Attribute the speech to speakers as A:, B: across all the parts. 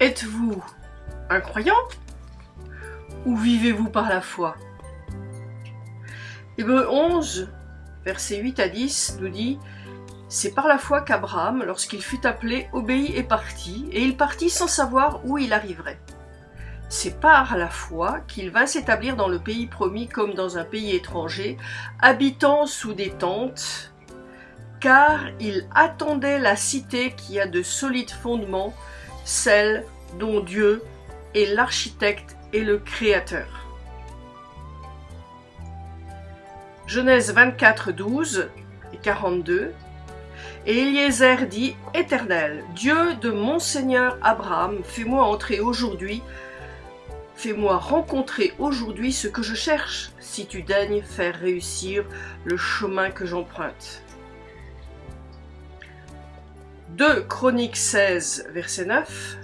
A: Êtes-vous un croyant ou vivez-vous par la foi? Hébreu 11, versets 8 à 10 nous dit C'est par la foi qu'Abraham, lorsqu'il fut appelé, obéit et partit, et il partit sans savoir où il arriverait. C'est par la foi qu'il va s'établir dans le pays promis comme dans un pays étranger, habitant sous des tentes, car il attendait la cité qui a de solides fondements, celle dont Dieu est l'architecte et le créateur. Genèse 24, 12 et 42. Et Eliezer dit Éternel, Dieu de mon Seigneur Abraham, fais-moi entrer aujourd'hui, fais-moi rencontrer aujourd'hui ce que je cherche, si tu daignes faire réussir le chemin que j'emprunte. 2 Chroniques 16, verset 9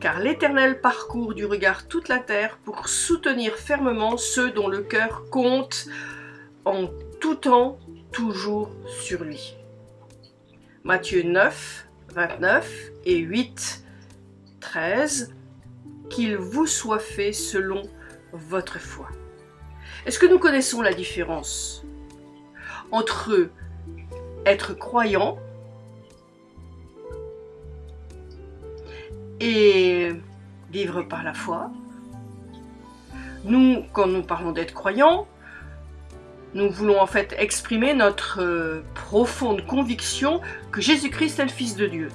A: Car l'Éternel parcourt du regard toute la terre pour soutenir fermement ceux dont le cœur compte en tout temps, toujours sur lui. Matthieu 9, 29 et 8, 13 Qu'il vous soit fait selon votre foi. Est-ce que nous connaissons la différence entre être croyant et vivre par la foi. Nous, quand nous parlons d'être croyants, nous voulons en fait exprimer notre euh, profonde conviction que Jésus-Christ est le Fils de Dieu.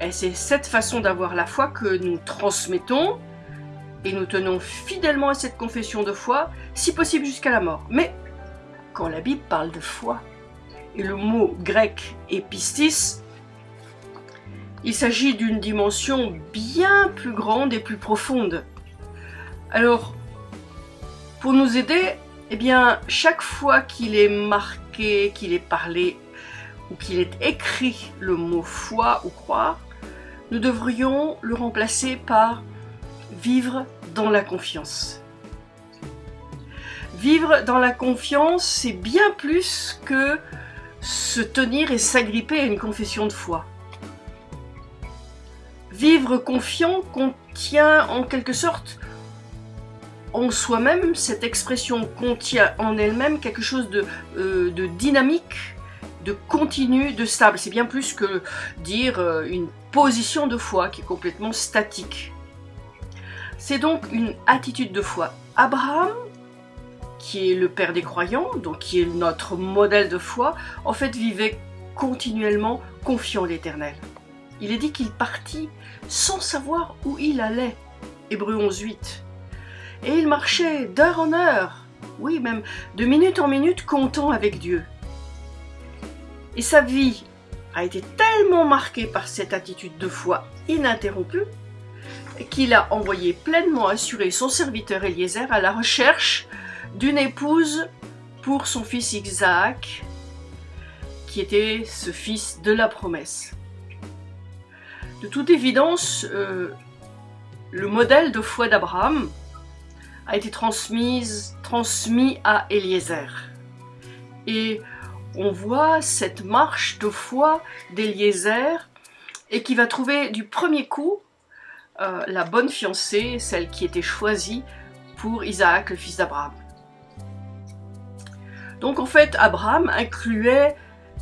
A: Et c'est cette façon d'avoir la foi que nous transmettons et nous tenons fidèlement à cette confession de foi, si possible jusqu'à la mort. Mais quand la Bible parle de foi, et le mot grec épistis il s'agit d'une dimension bien plus grande et plus profonde. Alors, pour nous aider, eh chaque fois qu'il est marqué, qu'il est parlé ou qu'il est écrit le mot foi ou croire, nous devrions le remplacer par vivre dans la confiance. Vivre dans la confiance, c'est bien plus que se tenir et s'agripper à une confession de foi. Vivre confiant contient en quelque sorte en soi-même, cette expression contient en elle-même quelque chose de, euh, de, dynamique, de continu, de stable. C'est bien plus que dire euh, une position de foi qui est complètement statique. C'est donc une attitude de foi. Abraham, qui est le père des croyants, donc qui est notre modèle de foi, en fait vivait continuellement confiant l'éternel. Il est dit qu'il partit sans savoir où il allait. Hébreu 11.8. Et il marchait d'heure en heure, oui, même de minute en minute, comptant avec Dieu. Et sa vie a été tellement marquée par cette attitude de foi ininterrompue qu'il a envoyé pleinement assurer son serviteur Eliezer à la recherche d'une épouse pour son fils Isaac, qui était ce fils de la promesse. De toute évidence, euh, le modèle de foi d'Abraham a été transmis à Eliezer. Et on voit cette marche de foi d'Eliezer et qui va trouver du premier coup euh, la bonne fiancée, celle qui était choisie pour Isaac, le fils d'Abraham. Donc en fait, Abraham incluait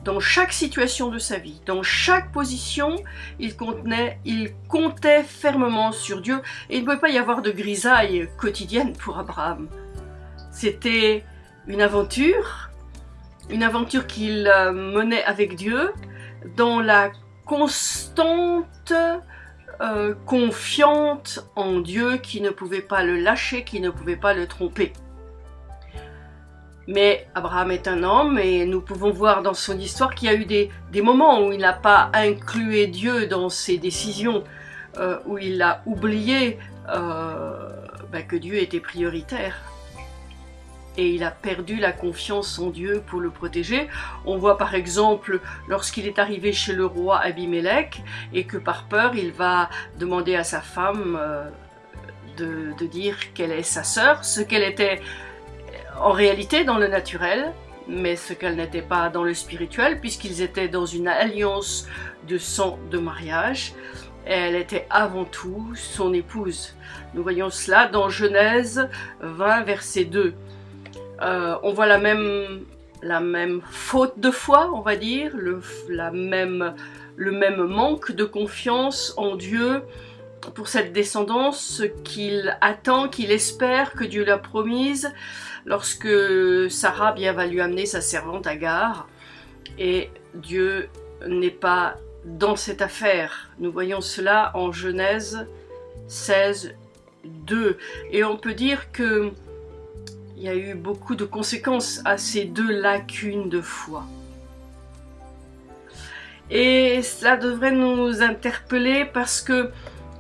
A: dans chaque situation de sa vie, dans chaque position, il, contenait, il comptait fermement sur Dieu et il ne pouvait pas y avoir de grisaille quotidienne pour Abraham. C'était une aventure, une aventure qu'il euh, menait avec Dieu dans la constante euh, confiante en Dieu qui ne pouvait pas le lâcher, qui ne pouvait pas le tromper. Mais Abraham est un homme et nous pouvons voir dans son histoire qu'il y a eu des, moments où il n'a pas inclus Dieu dans ses décisions, euh, où il a oublié euh, ben, que Dieu était prioritaire. Et il a perdu la confiance en Dieu pour le protéger. On voit par exemple lorsqu'il est arrivé chez le roi Abimelech et que par peur il va demander à sa femme euh, de, de dire qu'elle est sa sœur, ce qu'elle était en réalité dans le naturel, mais ce qu'elle n'était pas dans le spirituel, puisqu'ils étaient dans une alliance de sang de mariage. elle était avant tout son épouse. Nous voyons cela dans Genèse 20, verset 2. Euh, on voit la même, la même faute de foi, on va dire, le, la même, le même manque de confiance en Dieu pour cette descendance qu'il attend, qu'il espère, que Dieu l'a promise, lorsque Sarah bien va lui amener sa servante Agar, et Dieu n'est pas dans cette affaire. Nous voyons cela en Genèse 16, 2. Et on peut dire que il y a eu beaucoup de conséquences à ces deux lacunes de foi. Et cela devrait nous interpeller parce que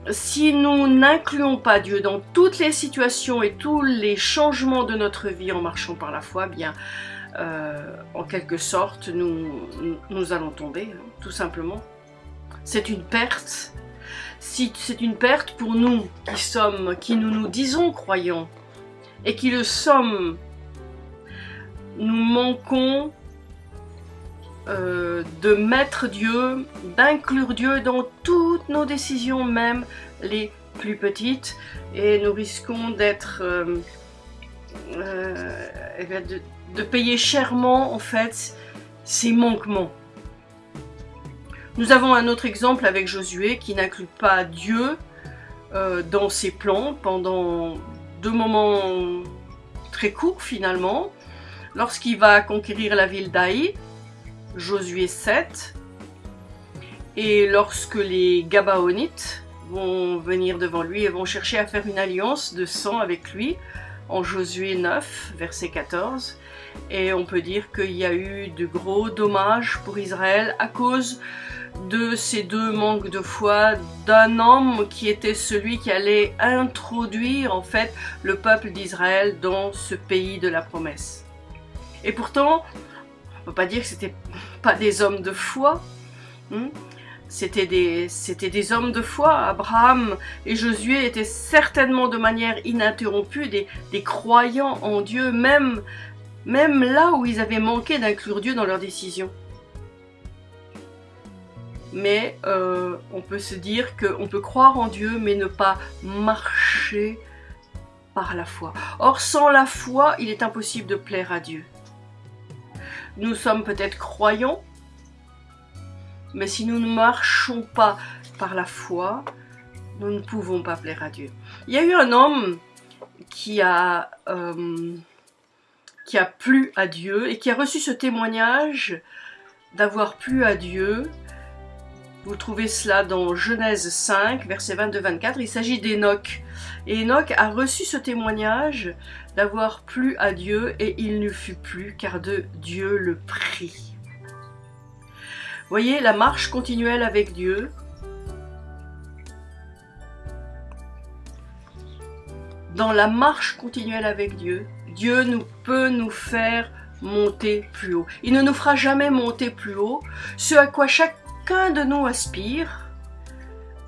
A: si nous n'incluons pas Dieu dans toutes les situations et tous les changements de notre vie en marchant par la foi, bien, euh, en quelque sorte, nous, nous allons tomber, hein, tout simplement. C'est une perte. Si c'est une perte pour nous qui sommes, qui nous nous disons croyants et qui le sommes, nous manquons euh, de mettre Dieu, d'inclure Dieu dans toutes nos décisions, même les plus petites, et nous risquons d'être euh, eh de, de, payer chèrement en fait ces manquements. Nous avons un autre exemple avec Josué qui n'inclut pas Dieu euh, dans ses plans pendant deux moments très courts finalement. Lorsqu'il va conquérir la ville d'Aï, Josué 7, et lorsque les Gabaonites vont venir devant lui et vont chercher à faire une alliance de sang avec lui, en Josué 9, verset 14. Et on peut dire qu'il y a eu de gros dommages pour Israël à cause de ces deux manques de foi d'un homme qui était celui qui allait introduire en fait le peuple d'Israël dans ce pays de la promesse. Et pourtant, peut pas dire que c'était pas des hommes de foi. Hmm? C'était des, des, hommes de foi. Abraham et Josué étaient certainement de manière ininterrompue des, des croyants en Dieu, même, même là où ils avaient manqué d'inclure Dieu dans leurs décisions mais euh, on peut se dire qu'on peut croire en Dieu mais ne pas marcher par la foi. Or, sans la foi, il est impossible de plaire à Dieu. Nous sommes peut-être croyants, mais si nous ne marchons pas par la foi, nous ne pouvons pas plaire à Dieu. Il y a eu un homme qui a, euh, qui a plu à Dieu et qui a reçu ce témoignage d'avoir plu à Dieu vous trouvez cela dans Genèse 5, verset 22-24. Il s'agit d'Enoch. Et Enoch a reçu ce témoignage d'avoir plu à Dieu et il ne fut plus car de Dieu le prit. Voyez la marche continuelle avec Dieu. Dans la marche continuelle avec Dieu, Dieu nous peut nous faire monter plus haut. Il ne nous fera jamais monter plus haut, ce à quoi chaque de nous aspire,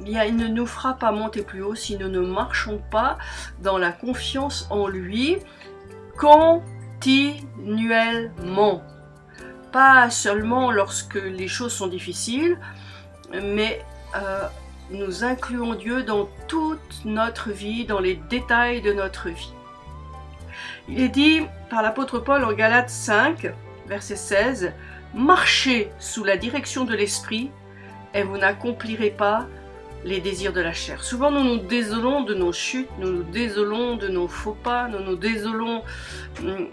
A: il ne nous fera pas monter plus haut si nous ne marchons pas dans la confiance en lui continuellement. Pas seulement lorsque les choses sont difficiles, mais euh, nous incluons Dieu dans toute notre vie, dans les détails de notre vie. Il est dit par l'apôtre Paul en Galates 5, verset 16, Marchez sous la direction de l'esprit et vous n'accomplirez pas les désirs de la chair. Souvent nous nous désolons de nos chutes, nous nous désolons de nos faux pas, nous nous désolons hum,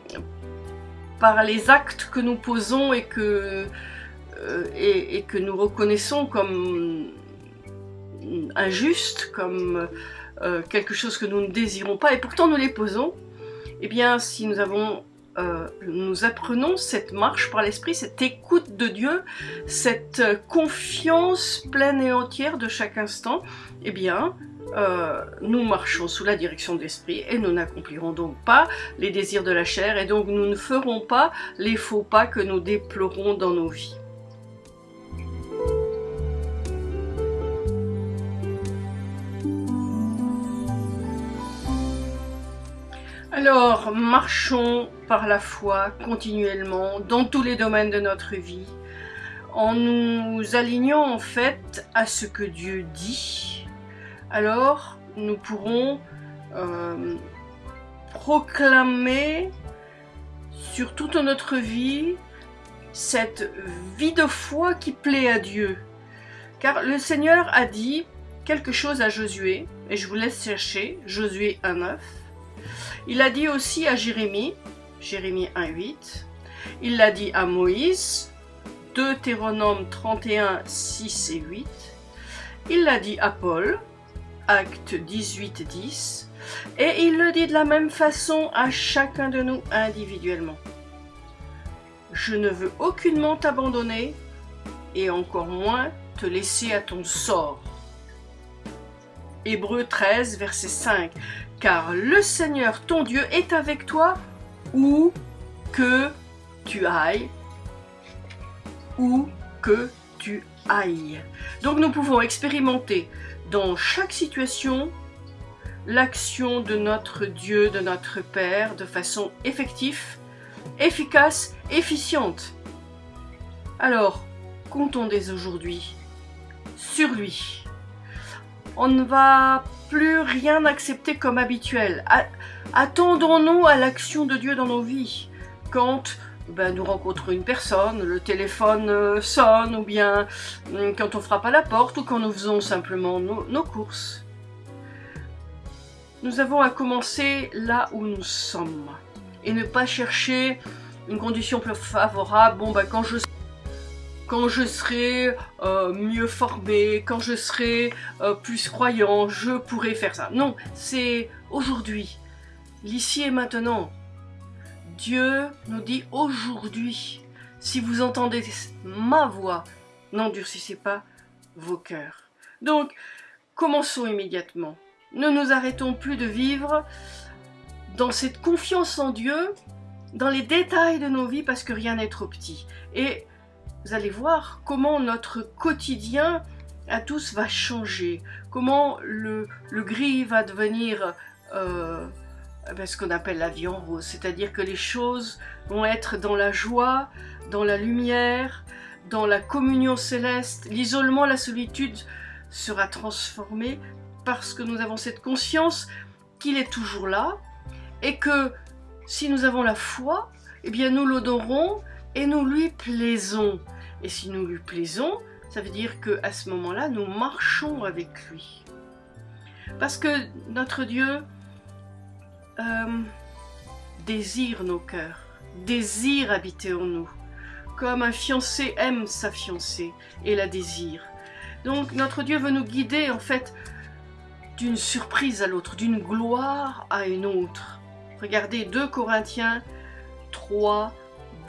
A: par les actes que nous posons et que, euh, nous reconnaissons comme injustes, comme euh, quelque chose que nous ne désirons pas, et pourtant nous les posons. Eh bien, si nous avons euh, nous apprenons cette marche par l'esprit, cette écoute de Dieu, cette confiance pleine et entière de chaque instant, eh bien, euh, nous marchons sous la direction de l'esprit et nous n'accomplirons donc pas les désirs de la chair et donc nous ne ferons pas les faux pas que nous déplorons dans nos vies. Alors, marchons par la foi continuellement dans tous les domaines de notre vie. en nous alignant en fait à ce que Dieu dit, alors nous pourrons euh, proclamer sur toute notre vie cette vie de foi qui plaît à Dieu. Car le Seigneur a dit quelque chose à Josué, et je vous laisse chercher, Josué 1.9. Il a dit aussi à Jérémie, Jérémie 1.8. Il l'a dit à Moïse, Deutéronome 31, 6 et 8. Il l'a dit à Paul, Acte 18, 10. Et il le dit de la même façon à chacun de nous individuellement. Je ne veux aucunement t'abandonner et encore moins te laisser à ton sort. Hébreu 13, verset 5. Car le Seigneur, ton Dieu, est avec toi où que tu ailles. Où que tu ailles. Donc nous pouvons expérimenter dans chaque situation l'action de notre Dieu, de notre Père, de façon effective, efficace, efficiente. Alors, comptons dès aujourd'hui sur lui. On ne va plus rien accepter comme habituel. Attendons-nous à l'action de Dieu dans nos vies. Quand ben, nous rencontrons une personne, le téléphone euh, sonne, ou bien hum, quand on frappe à la porte, ou quand nous faisons simplement nos courses. Nous avons à commencer là où nous sommes et ne pas chercher une condition plus favorable. Bon, ben, quand je quand je serai euh, mieux formé, quand je serai euh, plus croyant, je pourrai faire ça. Non, c'est aujourd'hui, l'ici et maintenant. Dieu nous dit aujourd'hui, si vous entendez ma voix, n'endurcissez pas vos cœurs. Donc, commençons immédiatement. Ne nous arrêtons plus de vivre dans cette confiance en Dieu, dans les détails de nos vies, parce que rien n'est trop petit. Et vous allez voir comment notre quotidien à tous va changer, comment le, gris va devenir euh, ben, ce qu'on appelle la vie en rose, c'est-à-dire que les choses vont être dans la joie, dans la lumière, dans la communion céleste, l'isolement, la solitude sera transformé parce que nous avons cette conscience qu'il est toujours là et que si nous avons la foi, eh bien nous l'odorons et nous lui plaisons. Et si nous lui plaisons, ça veut dire que à ce moment-là, nous marchons avec lui. Parce que notre Dieu euh, désire nos cœurs, désire habiter en nous, comme un fiancé aime sa fiancée et la désire. Donc notre Dieu veut nous guider en fait d'une surprise à l'autre, d'une gloire à une autre. Regardez 2 Corinthiens 3,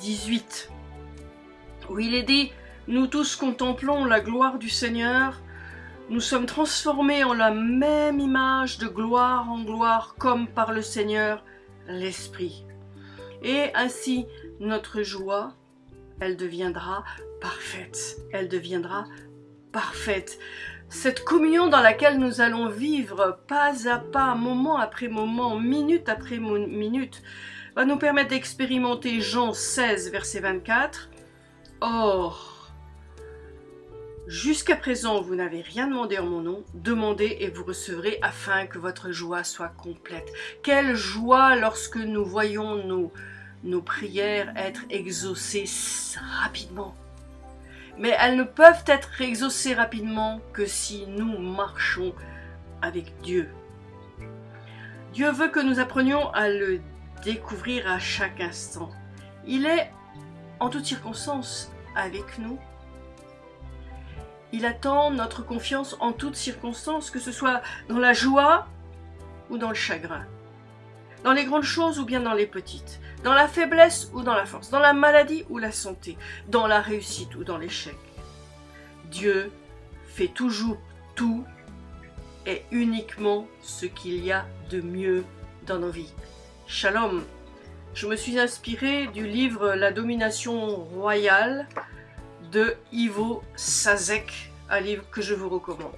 A: 18 où il est dit Nous tous contemplons la gloire du Seigneur, nous sommes transformés en la même image de gloire en gloire, comme par le Seigneur l'Esprit. Et ainsi, notre joie, elle deviendra parfaite. Elle deviendra parfaite. Cette communion dans laquelle nous allons vivre pas à pas, moment après moment, minute après minute, va nous permettre d'expérimenter Jean 16, verset 24, Or, jusqu'à présent, vous n'avez rien demandé en mon nom, demandez et vous recevrez afin que votre joie soit complète. Quelle joie lorsque nous voyons nos, nos prières être exaucées rapidement. Mais elles ne peuvent être exaucées rapidement que si nous marchons avec Dieu. Dieu veut que nous apprenions à le découvrir à chaque instant. Il est en toutes circonstances avec nous. Il attend notre confiance en toutes circonstances, que ce soit dans la joie ou dans le chagrin, dans les grandes choses ou bien dans les petites, dans la faiblesse ou dans la force, dans la maladie ou la santé, dans la réussite ou dans l'échec. Dieu fait toujours tout et uniquement ce qu'il y a de mieux dans nos vies. Shalom je me suis inspirée du livre La domination royale de Ivo Sazek, un livre que je vous recommande.